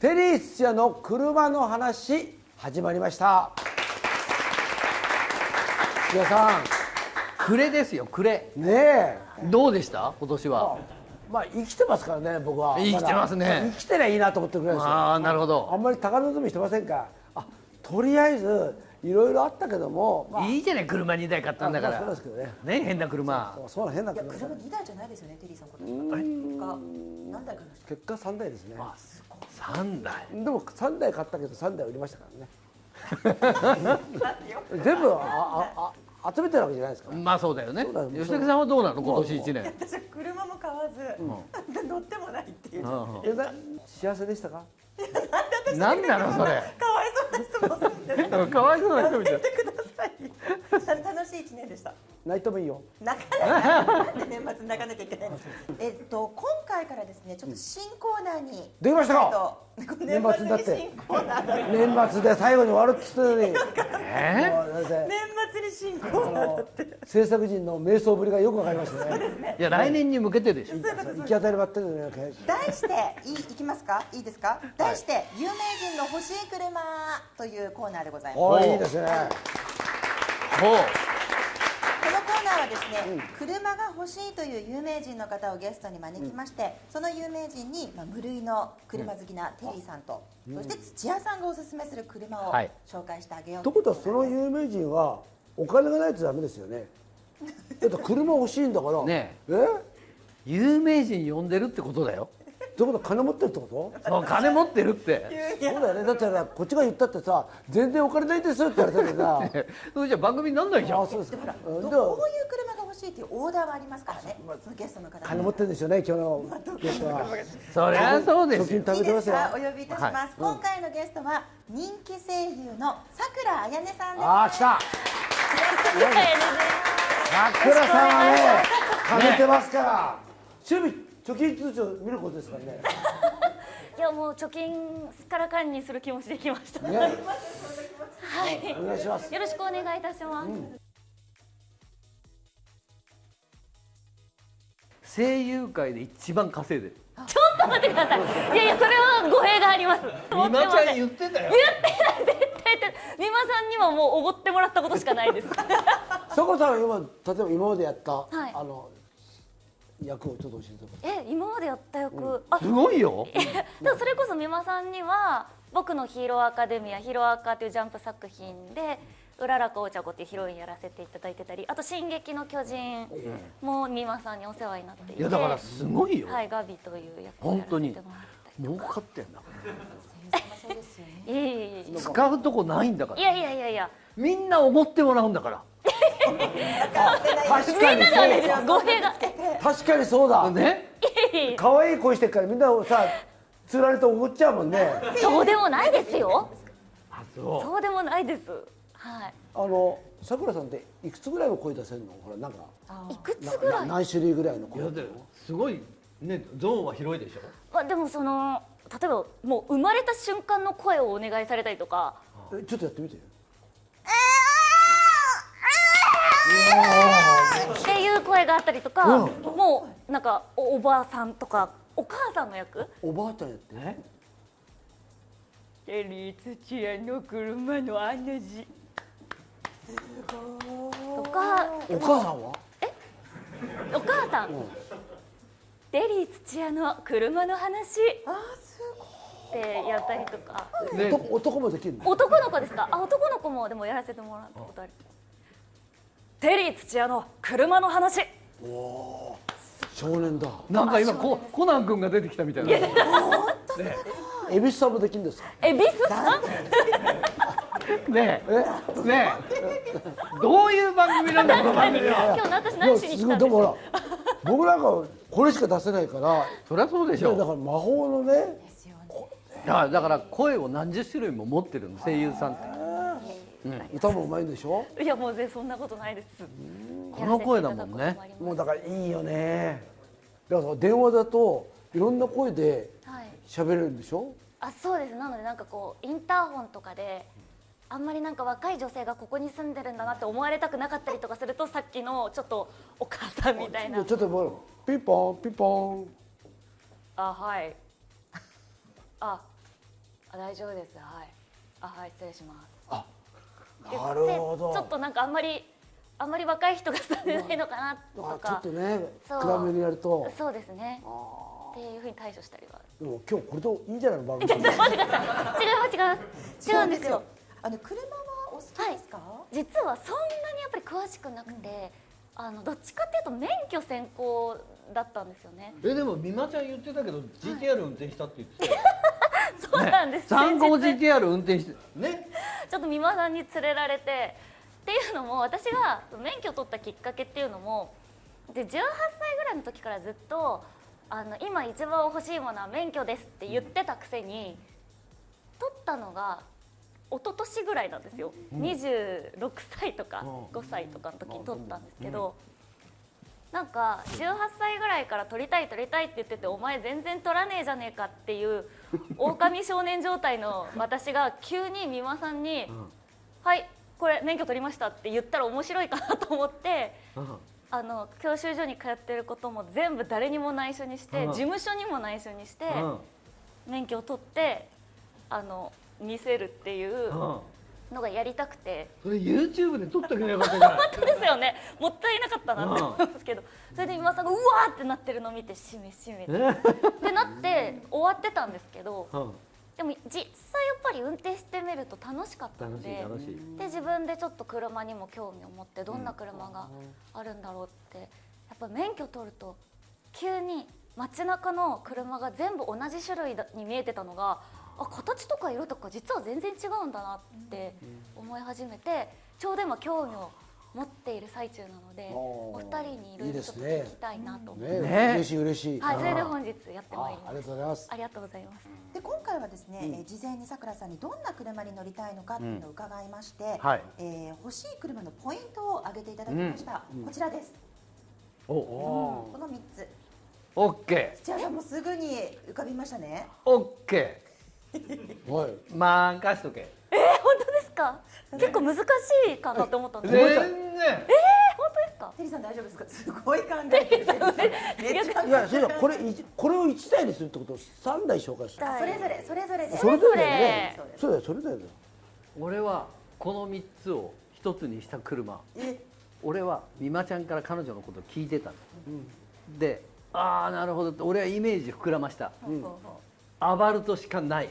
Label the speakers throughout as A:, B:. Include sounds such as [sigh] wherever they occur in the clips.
A: テリー土屋の車の話始まりました。土屋さ
B: 暮れですよ暮れ。
A: んねえ。
B: どうでした？今年は。
A: まあ生きてますからね僕は。
B: 生きてますね。
A: だ。生きてりゃいいなと思ってるぐらいですよ。
B: ああなるほ
A: あ
B: ど
A: んまり高望みしてませんか？あとりあえずいろいろあったけども、まあ、
B: いいじゃない車2台買ったんだか
A: まあそう
B: ら
A: ですけどね。
B: ね変な車。
A: そうそうな変ない
C: や
A: 車
C: 車2台じゃないですよねテリーさん今年結果何台買いました？
A: 結果3台ですね
B: 3台。
A: でも3台買ったけど3台売りましたからね。[laughs] [laughs] 全部あああ集めてるわけじゃないですか。ら
B: まあそうだよね。吉武さんはどうなの？今年1年。[laughs]
C: 私は車も買わず、乗ってもないっていう、かわ
B: うん。
A: 幸せでしたか？
B: 何なのそれ？
C: いそうな質問するんです
B: かわいそうな人みたい
C: やってくださいた楽しい一年でした。
A: 泣いてもいいよ。
C: 泣かない。なんで年末に泣かなきゃいけない。んですかえっとからですねちょっと新コーナーに
A: できましたか？
C: えっと
A: 年末になって。
C: 新コーナーが
A: 年末で最後に終わるっつってたのに。
B: え？
A: もうだって
C: 年末に新コーナーだって。
A: 制作陣の瞑想ぶりがよくわかりましたね。
B: いや来年に向けてでしょ。
A: 行き当たりばったりのような感じ
C: 題していいいきますか？いいですか？題して、有名人の欲しい車というコーナーでございます。
A: おいいいですね。
B: ほう
C: ですね、車が欲しいという有名人の方をゲストに招きまして、その有名人に、まあ、無類の車好きなテリーさんと、そして土屋さんがおすすめする車を
B: はい。
C: 紹介してあげよう
A: ということはその
C: いう
A: 有名人はお金がないとダメですよね。[laughs] だって車欲しいんだから。
B: ね
A: え？
B: 有名人呼んでるってことだよ
A: ってことは金持ってるってこと？
B: そう金持ってるって。
A: そうだよね。だってさこっちが言ったってさ全然お金ないですって言われたけどさ。[laughs]
B: それじゃ番組になんないじゃん。
A: あそうですか。うん
C: どういう車が欲しいというオーダーはありますからね。そのゲストの方に。
A: 金持ってるんですよね今日のゲストは。
B: そりゃそうですよ。
C: いいで
A: す
C: か？お呼びいたします、今回のゲストは人気声優のさくらあやねさんです。
A: ああ来た。桜さんはね貯めてますから。趣味貯金通帳見ることですからね [laughs]
D: いやもう貯金から管理する気持ちできました。
A: ね
D: はい。
A: お願いします
D: よろしくお願いいたします。
B: 声優界で一番稼いでる
D: ちょっと待ってください。いやいやそれは語弊があります。
B: 美馬ちゃん言ってたよ
D: 言ってない絶対言ってない。美馬さんにはもうおごってもらったことしかないです。[laughs]
A: さこさんは今例えば今までやった、
D: い
A: あの役をちょっと教えてください
D: え今までやった役、あ。
B: すごいよ。[laughs]
D: でもそれこそ美馬さんには僕のヒーローアカデミアヒーローアカというジャンプ作品で。うららかお茶子っていうヒロインやらせていただいてたりあと「進撃の巨人」も美馬さんにお世話になっていて。
B: いやだからすごいよ。
D: はい、ガビという役をやらせてもらったり
B: 儲か。ってんだ [laughs]
C: そうですよね。
D: いやいやいや
B: 使うとこないんだから。
D: いやいやいやいや。
B: みんなおごってもらうんだから
A: 確かに
D: ではないです語弊が
A: 確かにそうだ。
B: ね。
A: 可愛い声してるからみんなさつられて怒っちゃうもんね。
D: そうでもないですよ。
B: あそう。
D: そうでもないです。はい。
A: あのさくらさんっていくつぐらいの声出せるの？ほらなんか。
D: いくつ
A: な
D: ぐら
A: ない何種類ぐらいの声。
B: すごいねゾーンは広いでしょ。
D: まあでもその例えばもう生まれた瞬間の声をお願いされたりとか。
A: えちょっとやってみて
D: っていう声があったりとかもうなんかおおばあさんとかお母さんの役？
A: おばあちゃんやって
B: ね。
D: テリー土屋の車のあの字とか
A: お母さんは？
D: お母さん？テリー土屋の車の話。ってやったりとか。
B: ね
A: 男男もできるの？
D: 男の子ですか？あ男の子もでもやらせてもらったことあるテリー土屋の車の話。
A: 少年だ。
B: なんか今ココナン君が出てきたみたいな。
A: 恵比寿さんもできるんですか？
D: えビスさん
B: ねえねえどういう番組なんだこの番組は。
D: 今日私何しに来たんです
A: すごいでもほら僕なんかこれしか出せないから。
B: そりゃそうでしょ
A: だから魔法のね
B: だから声を何十種類も持ってるの声優さんって
A: 歌もうまいんでしょ？
D: いやもう全然そんなことないです。
B: この声だもんね。
D: も
A: うだからいいよね。だから電話だといろんな声で喋れるんでしょ？
D: あそうです。なのでなんかこうインターホンとかであんまりなんか若い女性がここに住んでるんだなって思われたくなかったりとかするとさっきのちょっとお母さんみたいな。
A: ちょっともうピンポンピンポン。
D: あはい。ああ大丈夫です。はい。あはい失礼します。
A: あ
D: 言って
A: なるほど。
D: ちょっとなんかあんまりあんまり若い人がされないのかなと
A: あちょ
D: か
A: っとね暗めにやると。
D: そうですね。
A: あ
D: っていうふうに対処したりは。
A: ーでも今日これでいいんじゃないの番組。[laughs]
D: 違います違います。違うんですよ。
C: あの車はお好きですか、
D: 実はそんなにやっぱり詳しくなくて、あのどっちかっていうと免許先行だったんですよね。
B: えでも美馬ちゃん言ってたけど GTR 運転したって言ってたよ。[laughs]
D: そうなんです、
B: 参考 GTR 運転してね
D: ちょっと美馬さんに連れられてっていうのも私が免許取ったきっかけっていうのもで18歳ぐらいの時からずっとあの今一番欲しいものは免許ですって言ってたくせに取ったのが一昨年ぐらいなんですよ、26歳とか5歳とかの時に取ったんですけど、なんか18歳ぐらいから取りたい取りたいって言っててお前全然取らねえじゃねえかっていう [laughs] 狼少年状態の私が急に美馬さんに「はいこれ免許取りました」って言ったら面白いかなと思って。あの教習所に通ってることも全部誰にも内緒にして
B: うん。
D: 事務所にも内緒にして
B: うん。
D: 免許を取ってあの見せるっていう
B: うん
D: のがやりたくて。
B: それ YouTube で撮っけばよかったじゃ
D: 本当ですよね。もったいなかったなって思うんですけど。それで今さんがうわーってなってるのを見てしめしめ。ってってなって終わってたんですけど
B: うん。
D: でも実際やっぱり運転してみると楽しかったのでで自分でちょっと車にも興味を持ってどんな車があるんだろうってやっぱ免許取ると急に街中の車が全部同じ種類だに見えてたのがあ形とか色とか実は全然違うんだなって思い始めてちょうど今興味を持っている最中なので
A: おー。
D: お二人にいろいろ聞きたいなと。思って、
A: ね。
B: ね
A: 嬉しい嬉しい。
D: はい、それで本日やってまいり
A: あありが
D: ます
A: とうございます。
D: ありがとうございます。
C: で今回はですね、えー事前にさくらさんにどんな車に乗りたいのかっていうのを伺いまして、
B: はい。
C: えー欲しい車のポイントを挙げていただきました、こちらです、
B: お
C: この3つ。
B: オッケ
C: 土屋さんもすぐに浮かびましたね。
B: ーオッケ
A: はい
B: ー任しとけ。
D: えー、本当ですか？結構難しいかなって思ったんです
B: 全
D: けど。
B: 然。
D: 本当ですか？
C: テリーさん大丈夫ですか？すごい考えてる。めっちゃ
A: い。やそれはこれ一これを一台にするってことを三台紹介する
C: それぞれそれぞれで。
A: それぞれね。
C: それぞれ。
A: そうだよそれぞれだよ。
B: 俺はこの3つを一つにした車。
C: え？
B: 俺は美馬ちゃんから彼女のことを聞いてたの、でああなるほどって俺はイメージ膨らました。
C: ほうほうほ
B: アバルトしかない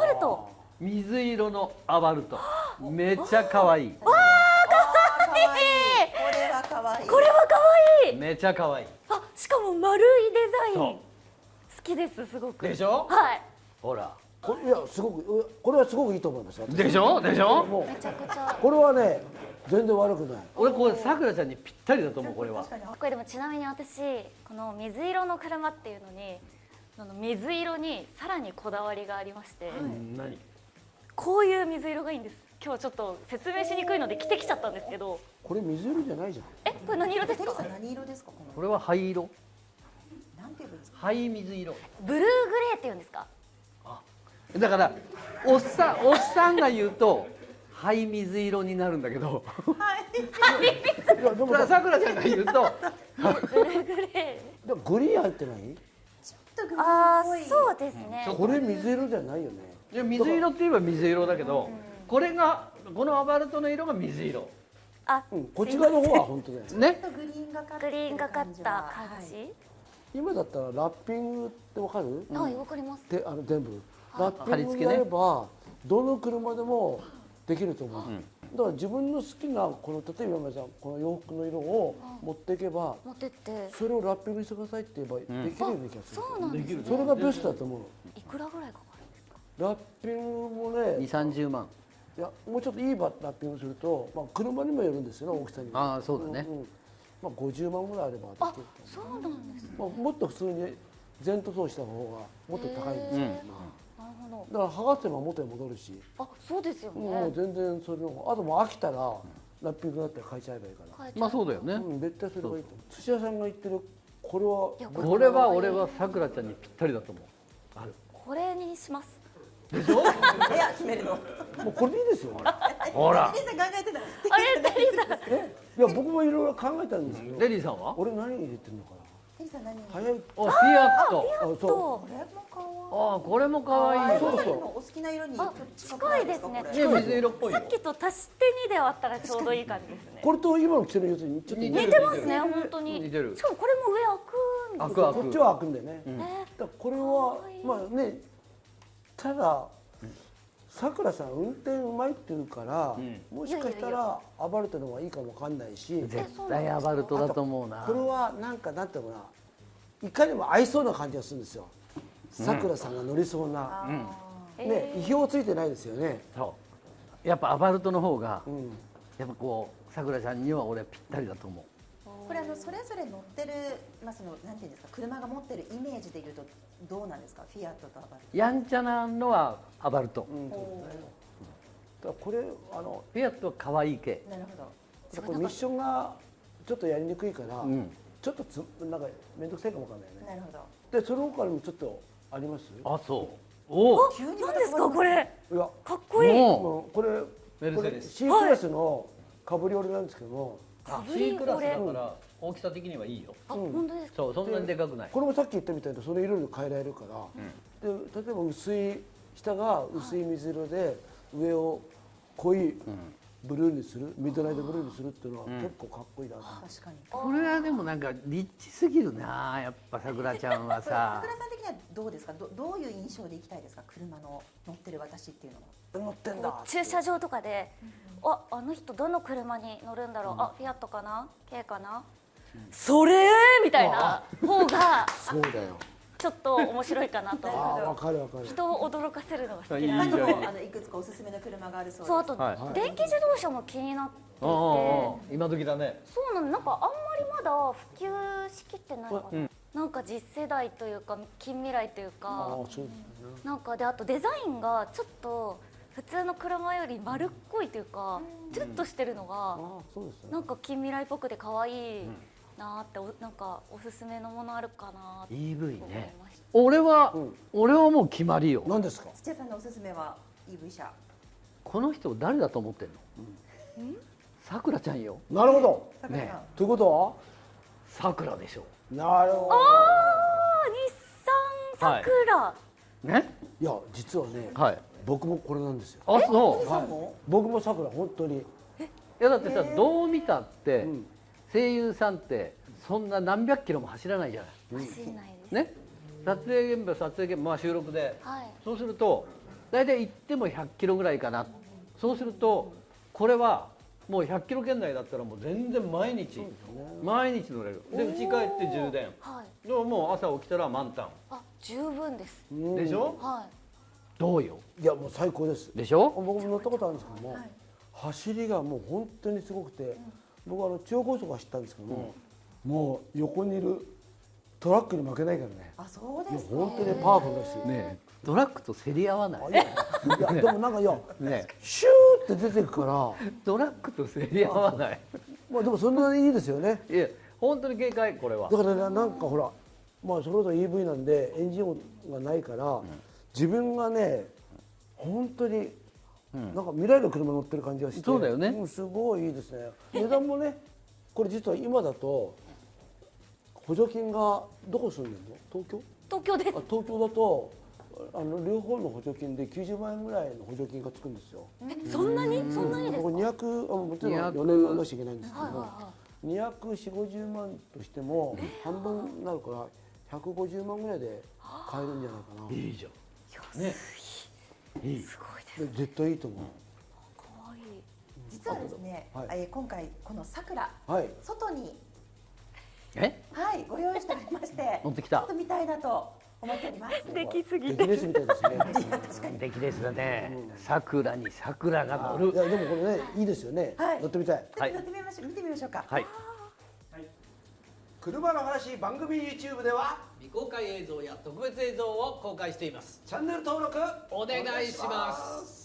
D: バルト。
B: 水色のアバルト。めっちゃ可愛い。
C: あー可愛い。これは可愛い。
D: これは可愛い。
B: めちゃ可愛い。
D: あしかも丸いデザイン。好きですすごく。
B: でしょ？
D: はい。
B: ほら。
A: これいやすごくこれはすごくいいと思いますよ。
B: でしょ？でしょ？
A: も
D: めちゃくちゃ
A: うこれはね全然悪くない。
B: 俺これさくらちゃんにぴったりだと思うこれは。
C: 確かに。
D: これでもちなみに私この水色の車っていうのにその水色にさらにこだわりがありまして、
B: うん何？
D: こういう水色がいいんです。今日ちょっと説明しにくいので着てきちゃったんですけど。
A: これ水色じゃないじゃん。
D: えこれ何色ですか？
C: 何色ですか？この。
B: これは灰色。
C: なんていうんですか？
B: 灰水色。
D: ブルーグレーっていうんですか？
B: だからおっさんおっさんが言うと灰水色になるんだけど。[laughs] さくらちゃんが言うと。
D: ブルーグレー。
A: だグリーン入ってない？
D: あそうですね。
A: これ水色じゃないよね。
B: いや水色って言えば水色だけどこれがこのアバルトの色が水色。
D: あ、
A: うんこっち側の方は本当だよ
B: ね。
C: ちょっとグリーンがか
D: グリーンがかった感じ、
C: はい
A: 今だったらラッピングってわかる？
D: はいわかります。
A: であの全部。ラッ
B: 貼り付けね
A: ピングやればどの車でもできると思う、だから自分の好きなこの例えば山ちゃんこの洋服の色を持っていけば
D: 持ってって。
A: それをラッピングしてくださいって言えばできるような気がする、
D: そうなんですね。
A: それがベストだと思う
D: いくらぐらいかかるんですか？
A: ラッピングもね
B: 2 3 0万
A: いやもうちょっといいバラッピングすると、まあ、車にもよるんですよね大きさに
B: ああそうだね。
A: んん。まあ、50万ぐらいあれば
D: あそうなんですね。
A: まあ、もっと普通に全塗装した方がもっと高いんですよ、
D: へー。なるほ
A: だから剥がせば元に戻るし、
D: どあそうですよね、
A: もう全然それのあともう飽きたらラッピングだったら変えちゃえばいいから、
B: まあそうだよね。
A: うん、絶対それがいいと思う。寿司屋さんが言ってるこれは
B: これは俺はさくらちゃんにぴったりだと思う。ある。
D: これにします。
B: でしょ？
C: いや決めるの。
A: もうこれでいいですよ。
B: ほら。
C: テリーさん考えてた。
D: あれ？テリーさん。
A: え？いや僕もいろいろ考えたんですけど、
B: レディさんは？
A: 俺何入れてるのか
C: テリーさん何？
A: な早い。
B: おフィアット。
A: あそう。
D: と
C: これも可
B: ああこれも可愛い。
C: そう
A: そうそう。
C: お好きな色にちょっ
D: あ
C: と近いです
B: ね。水色っぽいよ。
D: さっきと足して2で割ったらちょうどいい感じですね。
A: これと今の着てるやつにちょっと似てる。
B: 似てる
D: 似てますね本当に。
B: 似てる。
D: しかもこれも上開くんです
B: 開く開く。
A: こっちは開くんだよね、
D: ね。
A: だからこれはまあねたださくらさん運転うまいって言うから、もしかしたらアバルトの方がいいかもわかんないし。
B: 絶対アバルトだと思うな。
A: これはなんかなんていうのかな。いかにも合いそうな感じがするんですよ。さくらさんが乗りそうな、ね意表ついてないですよね、
B: そう。やっぱアバルトの方が
A: うん、
B: やっぱこうさくらちゃんには俺ぴったりだと思う
C: これあのそれぞれ乗ってるまあそのなんていうんですか車が持ってるイメージでいうとどうなんですか？フィアットとアバル
B: やんちゃなのはアバルト、
A: うん。
C: ト。お
A: だからこれあの
B: フィアットは可愛い系。
C: ーなるほど。
A: これミッションがちょっとやりにくいから、
B: うん。
A: ちょっとつなんか面倒くさいかもわかんないね。
C: なるほど。
A: でその他にもちょっとあります？
B: あそう。おお
C: 急に
D: 何ですか？これ。
A: いや
D: かっこいい。
B: も
A: もうこれ
B: メル
A: これ
B: セデス。
A: C クラスのカブリオレなんですけども、
B: あ
D: ブリ
B: C クラスだ
D: こ
B: から大きさ的にはいいよ。
D: あ本当ですか？
B: そうそんなにでかくない。
A: これもさっき言ったみたいにその色で変えられるから、で例えば薄い下が薄い水色で上を濃いブルーにするミッドナイトブルーにするっていうのは結構かっこいいなう、
C: 確かに。
B: これはでもなんかリッチすぎるなやっぱさくらちゃんは
C: これ
B: さ
C: 桜さん的にはどうですか？どどういう印象でいきたいですか？車の乗ってる私っていうのは。
A: 乗ってんだ。
D: 駐車場とかで、ああの人どの車に乗るんだろう、あフィアットかな？K かな、それみたいな方が
A: そうだよ
D: ちょっと面白いかなと。[laughs]
A: ああわかるわかる。
D: 人を驚かせるのが好きなん。で
C: あのいくつかおすすめの車があるそうで。す。
D: そう。あと、
B: はい。
D: 電気自動車も気になっていて。
B: うんうんうん今時だね。
D: そうなの。なんかあんまりまだ普及しきってないのかな、なんか次世代というか近未来という
A: あ
D: か。
A: あそうですね
D: なんかであとデザインがちょっと普通の車より丸っこいというかチュッとしてるのが
A: ああそうですね
D: なんか近未来っぽくて可愛いなっておなんかおすすめのものあるかなって
B: EV
D: 思い
B: ね
D: ました。
B: 俺は、
A: うん。
B: 俺はもう決まりよ。
A: 何ですか？
C: 土屋さんのおすすめは EV 車。
B: この人誰だと思ってんの？さくらちゃんよ。
A: なるほど。
B: ね。
A: ということ
B: さくらでしょ。
A: はなるほど。
D: あ日産さくら、
B: ね？
A: いや実はね
B: はい。
A: 僕もこれなんですよ。
B: あそう。
C: さんも
A: 僕もさくら本当に。
B: いやだってさどう見たって、
A: ん
B: 声優さんってそんな何百キロも走らないじゃない。
D: 走んないです、
B: ね。撮影現場撮影現場、まあ、収録で。
D: はい。
B: そうすると大体行っても100キロぐらいかな。そうするとこれはもう100キロ圏内だったらもう全然毎日、毎日乗れる。で家帰って充電。
D: はい。
B: でももう朝起きたら満タ
D: あ十分です、
A: うん。
B: ンでしょ？
D: はい。
B: どうよ？
A: いやもう最高です。
B: でしょ？
A: 僕も乗ったことあるんですけども、走りがもう本当にすごくて、僕はあの中央高速走ったんですけども、もう横にいるトラックに負けないからね。
C: あそうですか。
A: 本当にパワフルだし、
B: ねトラックと競り合わない。
A: いやでもなんかいや
B: ね
A: シューって出てくから。
B: トラックと競り合わない。
A: まあでもそんなにいいですよね。
B: いや本当に警戒これは。
A: だからねなんかほらまあそれこそ EV なんでエンジン音がないから、自分がね本当になんか未来の車乗ってる感じがして。
B: そうだよね。
A: んすごいいいですね。値段もねこれ実は今だと補助金がどこ住んでるの？東京？
D: 東京です。
A: あ東京だとあの両方の補助金で90万円ぐらいの補助金がつくんですよ。
D: そんなに？そんなにです
A: こ
D: か
A: れ200あもちろん
B: 200
A: 4年乗らなきゃいけないんですけども、
D: はいはい。は
A: 24050万としても半分になるから150万ぐらいで買えるんじゃないかな。
B: いいじゃん。ね。いい。
D: すごい
A: 絶対いいと思
D: 可愛い
C: 実はですね、
A: はい
C: えー今回この桜
A: う。はい。
C: 外に
B: え？
C: はいご用意しておりまして [laughs]
B: 持ってきた
C: ちょっと見たいなと思っております。
D: できすぎ
A: 出
D: て
A: 来レースみたいですね。[laughs]
C: 確かに。
B: 出来ですだね桜に桜が乗る
A: いやでもこれねいいですよね。
C: はい
A: 乗ってみたい。
B: はい
C: 乗ってみましょう見てみましょうか。
B: はい
A: 車の話番組 YouTube では
B: 未公開映像や特別映像を公開しています。
A: チャンネル登録
B: お願いします